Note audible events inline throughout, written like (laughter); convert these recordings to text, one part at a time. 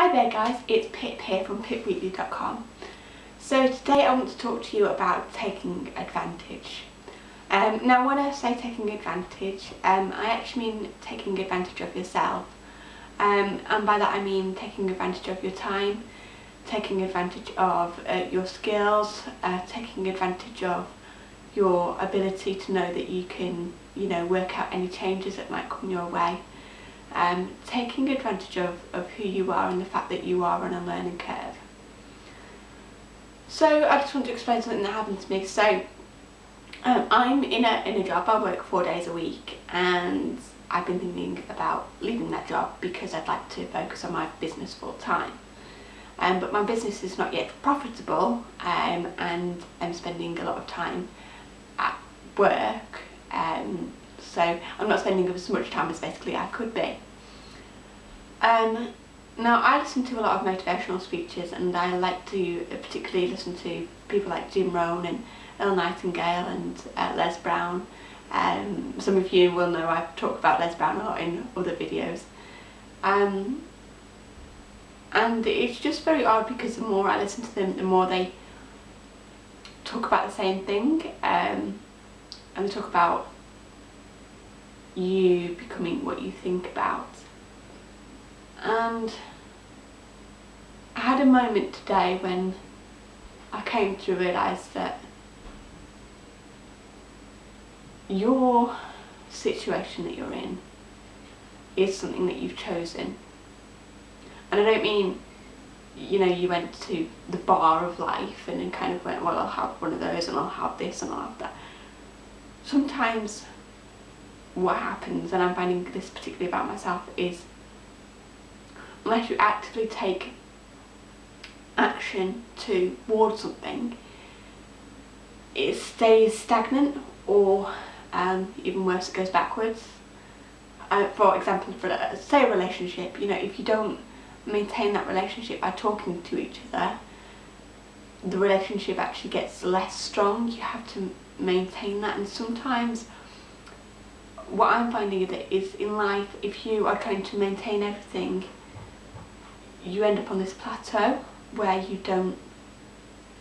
Hi there guys, it's Pip here from pipweekly.com. So today I want to talk to you about taking advantage. Um, now when I say taking advantage, um, I actually mean taking advantage of yourself. Um, and by that I mean taking advantage of your time, taking advantage of uh, your skills, uh, taking advantage of your ability to know that you can, you know, work out any changes that might come your way um, taking advantage of, of who you are and the fact that you are on a learning curve. So I just want to explain something that happened to me. So um, I'm in a, in a job, I work four days a week and I've been thinking about leaving that job because I'd like to focus on my business full time. Um, but my business is not yet profitable um, and I'm spending a lot of time at work um, so I'm not spending as much time as basically I could be. Um, now I listen to a lot of motivational speeches and I like to particularly listen to people like Jim Rohn and Earl Nightingale and uh, Les Brown. Um, some of you will know I've talked about Les Brown a lot in other videos. Um, and it's just very odd because the more I listen to them the more they talk about the same thing um, and they talk about you becoming what you think about. And I had a moment today when I came to realise that your situation that you're in is something that you've chosen. And I don't mean, you know, you went to the bar of life and then kind of went, well, I'll have one of those and I'll have this and I'll have that. Sometimes what happens, and I'm finding this particularly about myself, is unless you actively take action towards something, it stays stagnant or um, even worse, it goes backwards. Uh, for example, for uh, say a relationship, you know, if you don't maintain that relationship by talking to each other, the relationship actually gets less strong. You have to maintain that, and sometimes what I'm finding is that is in life, if you are trying to maintain everything, you end up on this plateau where you don't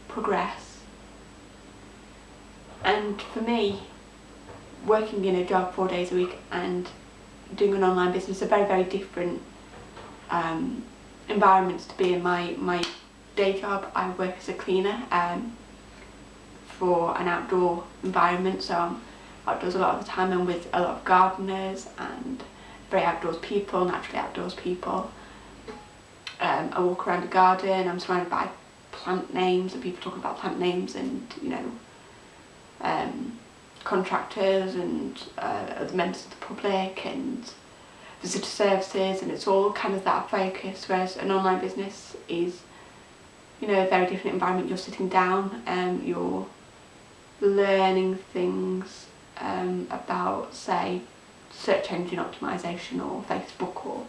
progress. And for me, working in a job four days a week and doing an online business are very, very different um, environments to be in. My, my day job, I work as a cleaner um, for an outdoor environment, so I'm outdoors a lot of the time and with a lot of gardeners and very outdoors people, naturally outdoors people. Um, I walk around the garden, I'm surrounded by plant names and people talking about plant names and, you know, um, contractors and uh, other members of the public and visitor services and it's all kind of that focus whereas an online business is you know a very different environment. You're sitting down and um, you're learning things um, about say search engine optimization or Facebook or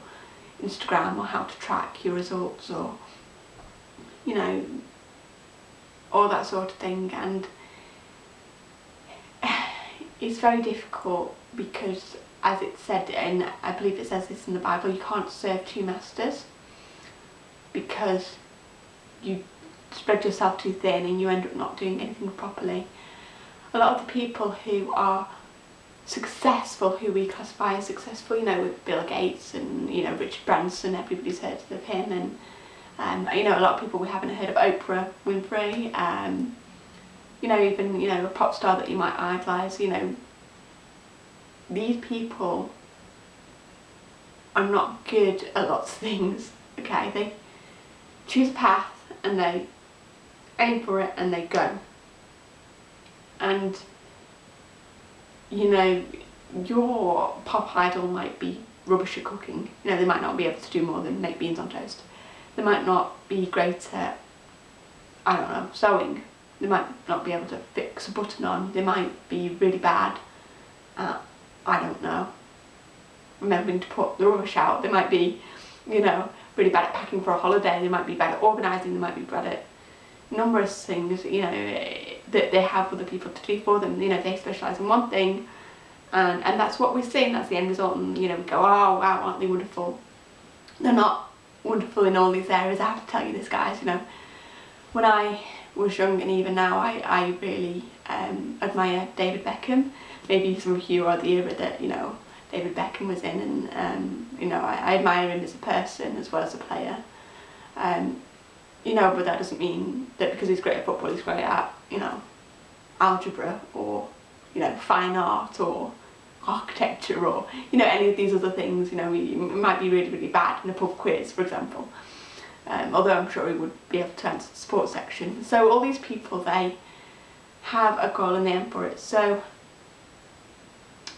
Instagram or how to track your results or you know all that sort of thing. And (sighs) it's very difficult because as it said and I believe it says this in the Bible you can't serve two masters because you spread yourself too thin and you end up not doing anything properly. A lot of the people who are successful, who we classify as successful, you know, with Bill Gates and, you know, Richard Branson, everybody's heard of him, and, um, you know, a lot of people we haven't heard of Oprah Winfrey, um, you know, even, you know, a pop star that you might idolise, you know, these people are not good at lots of things, okay, they choose a path and they aim for it and they go. And you know your pop idol might be rubbish at cooking. You know they might not be able to do more than make beans on toast. They might not be great at I don't know sewing. They might not be able to fix a button on. They might be really bad at I don't know remembering to put the rubbish out. They might be you know really bad at packing for a holiday. They might be bad at organising they might be bad at numerous things you know that they have other people to do for them. You know, they specialise in one thing and, and that's what we're seeing, that's the end result and you know, we go, oh wow, aren't they wonderful? They're not wonderful in all these areas. I have to tell you this guys, you know, when I was young and even now I, I really um, admire David Beckham. Maybe some of you are the era that, you know, David Beckham was in and, um, you know, I, I, admire him as a person as well as a player. Um, you know, but that doesn't mean that because he's great at football he's great at, you know, algebra or, you know, fine art or architecture or, you know, any of these other things, you know, he might be really, really bad in a pub quiz, for example. Um, although I'm sure he would be able to answer the sports section. So all these people, they have a goal and they aim for it. So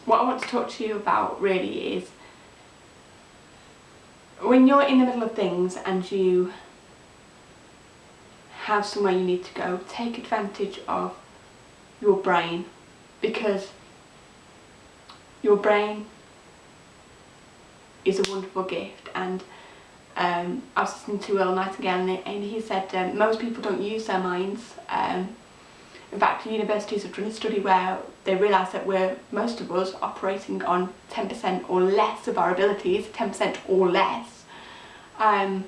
what I want to talk to you about really is when you're in the middle of things and you have somewhere you need to go, take advantage of your brain because your brain is a wonderful gift and um, I was listening to Earl Nightingale and he said um, most people don't use their minds. Um, in fact, universities have done a study where they realise that we're, most of us, operating on 10% or less of our abilities, 10% or less. Um,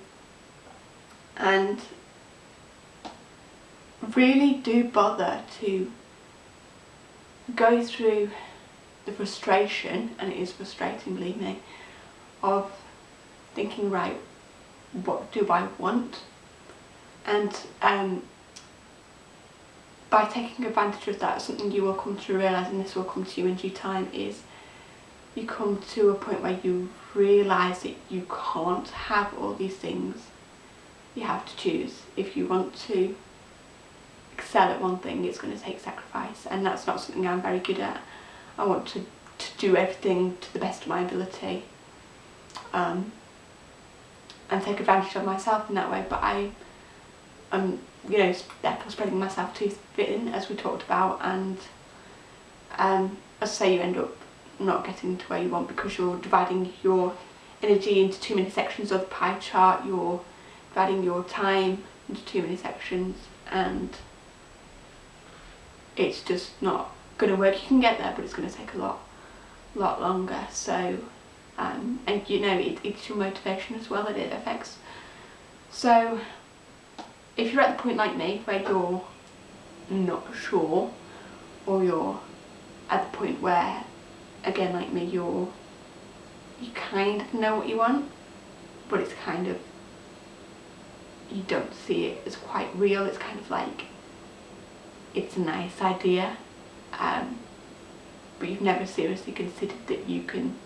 and really do bother to go through the frustration, and it is frustrating, believe me, of thinking, right, what do I want? And um, by taking advantage of that, something you will come to realise, and this will come to you in due time, is you come to a point where you realise that you can't have all these things. You have to choose. If you want to excel at one thing, it's going to take sacrifice, and that's not something I'm very good at. I want to, to do everything to the best of my ability. Um, and take advantage of myself in that way. But I am you know therefore spreading myself too thin as we talked about. And um, as I say you end up not getting to where you want because you're dividing your energy into too many sections of the pie chart. You're dividing your time into too many sections. And it's just not going to work. You can get there but it's going to take a lot lot longer. So um, and you know it, it's your motivation as well that it affects. So if you're at the point like me where you're not sure or you're at the point where again like me you're you kind of know what you want but it's kind of you don't see it as quite real. It's kind of like it's a nice idea um, but you've never seriously considered that you can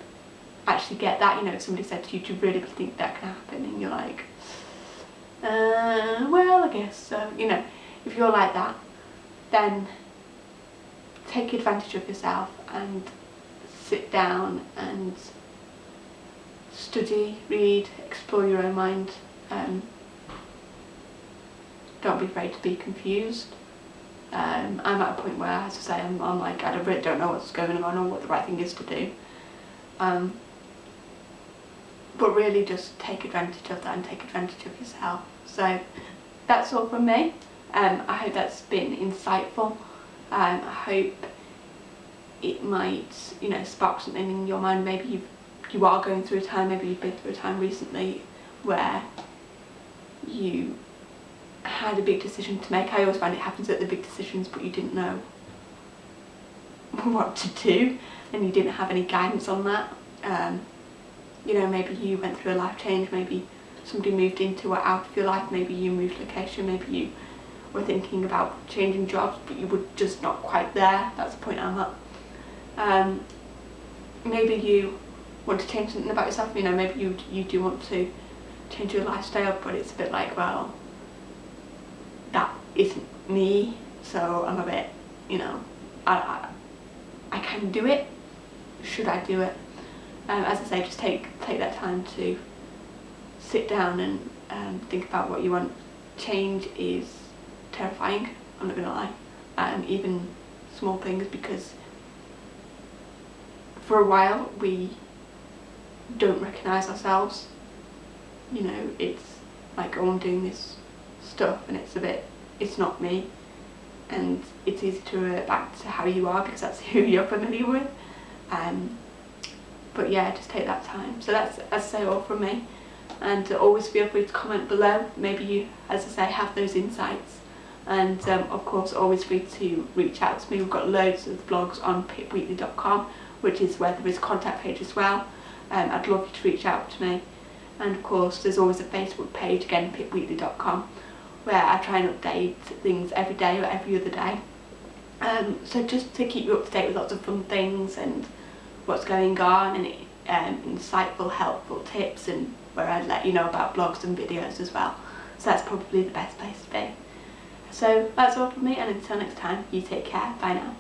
actually get that, you know, if somebody said to you, do you really think that can happen? And you're like, uh, well, I guess so. You know, if you're like that, then take advantage of yourself and sit down and study, read, explore your own mind. Um, don't be afraid to be confused. Um, I'm at a point where, as I say, I'm, I'm like, I really don't know what's going on or what the right thing is to do. Um, but really just take advantage of that and take advantage of yourself. So that's all from me. Um, I hope that's been insightful. Um, I hope it might, you know, spark something in your mind. Maybe you you are going through a time, maybe you've been through a time recently where you had a big decision to make. I always find it happens at the big decisions but you didn't know (laughs) what to do and you didn't have any guidance on that. Um, you know, maybe you went through a life change, maybe somebody moved into or out of your life, maybe you moved location, maybe you were thinking about changing jobs but you were just not quite there, that's the point I'm at. Um, maybe you want to change something about yourself, you know, maybe you, you do want to change your lifestyle but it's a bit like, well, isn't me, so I'm a bit, you know, I, I, I can do it, should I do it? um, as I say just take take that time to sit down and um, think about what you want. Change is terrifying I'm not gonna lie um, even small things because for a while we don't recognise ourselves. You know it's like oh I'm doing this stuff and it's a bit it's not me. And it's easy to revert back to how you are because that's (laughs) who you're familiar with. Um, but yeah just take that time. So that's as say all from me. And always feel free to comment below. Maybe you as I say have those insights. And um, of course always free to reach out to me. We've got loads of blogs on pipweekly.com which is where there is a contact page as well. Um, I'd love you to reach out to me. And of course there's always a Facebook page again pipweekly.com where I try and update things every day or every other day. Um, so just to keep you up to date with lots of fun things and what's going on and um, insightful helpful tips and where I let you know about blogs and videos as well. So that's probably the best place to be. So that's all from me and until next time you take care. Bye now